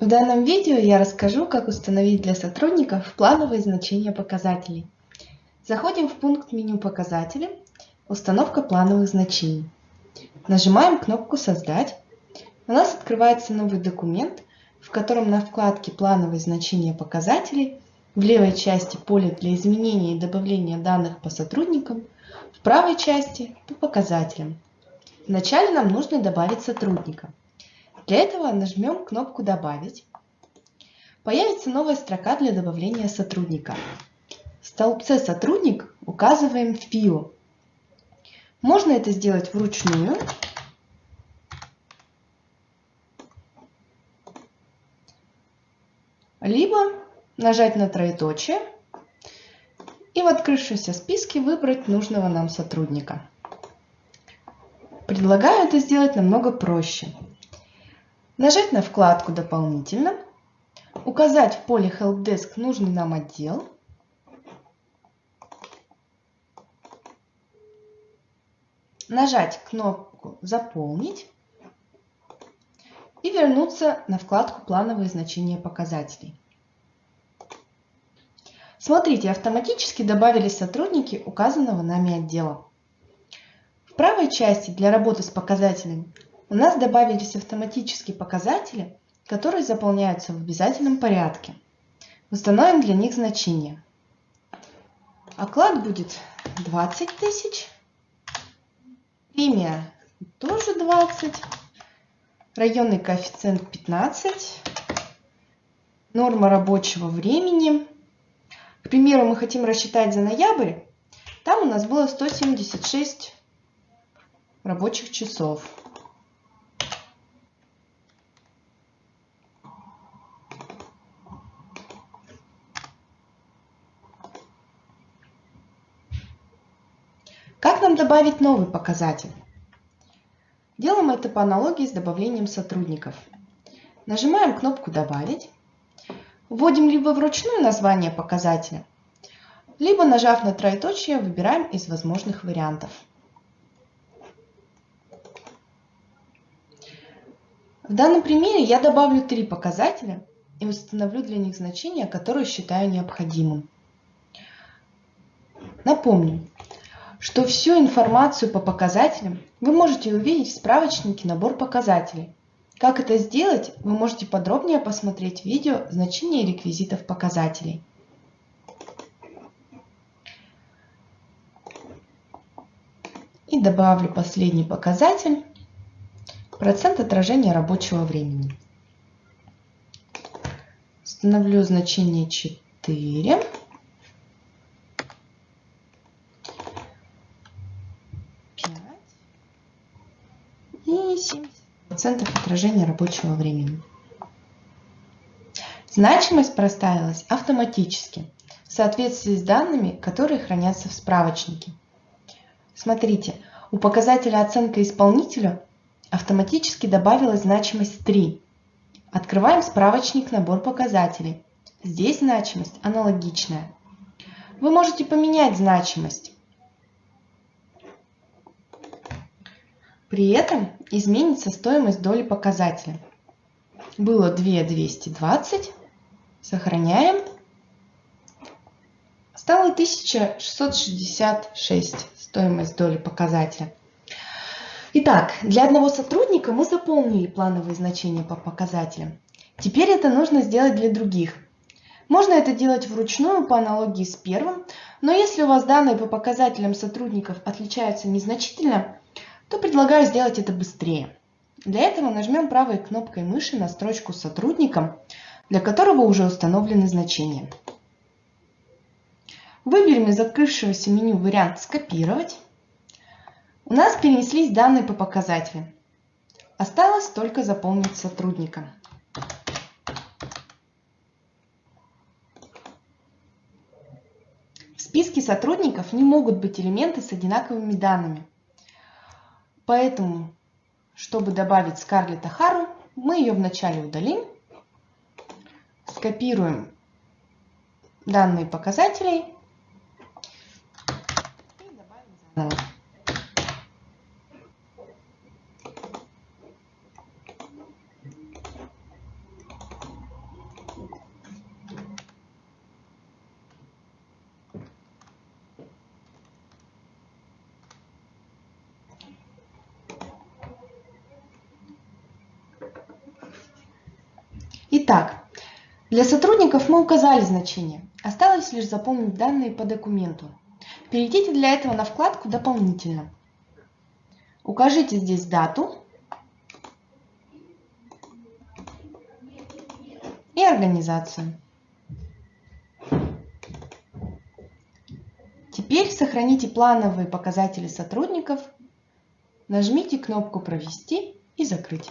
В данном видео я расскажу, как установить для сотрудников плановые значения показателей. Заходим в пункт меню «Показатели», «Установка плановых значений». Нажимаем кнопку «Создать». У нас открывается новый документ, в котором на вкладке «Плановые значения показателей» в левой части поле для изменения и добавления данных по сотрудникам, в правой части по показателям. Вначале нам нужно добавить сотрудника. Для этого нажмем кнопку «Добавить». Появится новая строка для добавления сотрудника. В столбце «Сотрудник» указываем ФИО. Можно это сделать вручную. Либо нажать на троеточие и в открывшемся списке выбрать нужного нам сотрудника. Предлагаю это сделать намного проще. Нажать на вкладку «Дополнительно», указать в поле Helpdesk нужный нам отдел, нажать кнопку «Заполнить» и вернуться на вкладку «Плановые значения показателей». Смотрите, автоматически добавились сотрудники указанного нами отдела. В правой части для работы с показателями у нас добавились автоматические показатели, которые заполняются в обязательном порядке. Установим для них значение. Оклад будет 20 тысяч. Премия тоже 20. Районный коэффициент 15. Норма рабочего времени. К примеру, мы хотим рассчитать за ноябрь. Там у нас было 176 рабочих часов. Как нам добавить новый показатель? Делаем это по аналогии с добавлением сотрудников. Нажимаем кнопку «Добавить». Вводим либо вручную название показателя, либо, нажав на троеточие, выбираем из возможных вариантов. В данном примере я добавлю три показателя и установлю для них значения, которые считаю необходимым. Напомню, что всю информацию по показателям вы можете увидеть в справочнике «Набор показателей». Как это сделать, вы можете подробнее посмотреть видео «Значения реквизитов показателей». И добавлю последний показатель – процент отражения рабочего времени. Установлю значение 4. и 70% отражения рабочего времени. Значимость проставилась автоматически в соответствии с данными, которые хранятся в справочнике. Смотрите, у показателя оценка исполнителю автоматически добавилась значимость 3. Открываем справочник «Набор показателей». Здесь значимость аналогичная. Вы можете поменять значимость. При этом изменится стоимость доли показателя. Было 2220, сохраняем. Стало 1666 стоимость доли показателя. Итак, для одного сотрудника мы заполнили плановые значения по показателям. Теперь это нужно сделать для других. Можно это делать вручную по аналогии с первым, но если у вас данные по показателям сотрудников отличаются незначительно, то предлагаю сделать это быстрее. Для этого нажмем правой кнопкой мыши на строчку с сотрудником, для которого уже установлены значения. Выберем из открывшегося меню вариант «Скопировать». У нас перенеслись данные по показателям. Осталось только заполнить сотрудника. В списке сотрудников не могут быть элементы с одинаковыми данными. Поэтому, чтобы добавить Скарлетт Ахару, мы ее вначале удалим, скопируем данные показателей и добавим заново. Итак, для сотрудников мы указали значение. Осталось лишь заполнить данные по документу. Перейдите для этого на вкладку «Дополнительно». Укажите здесь дату и организацию. Теперь сохраните плановые показатели сотрудников, нажмите кнопку «Провести» и «Закрыть».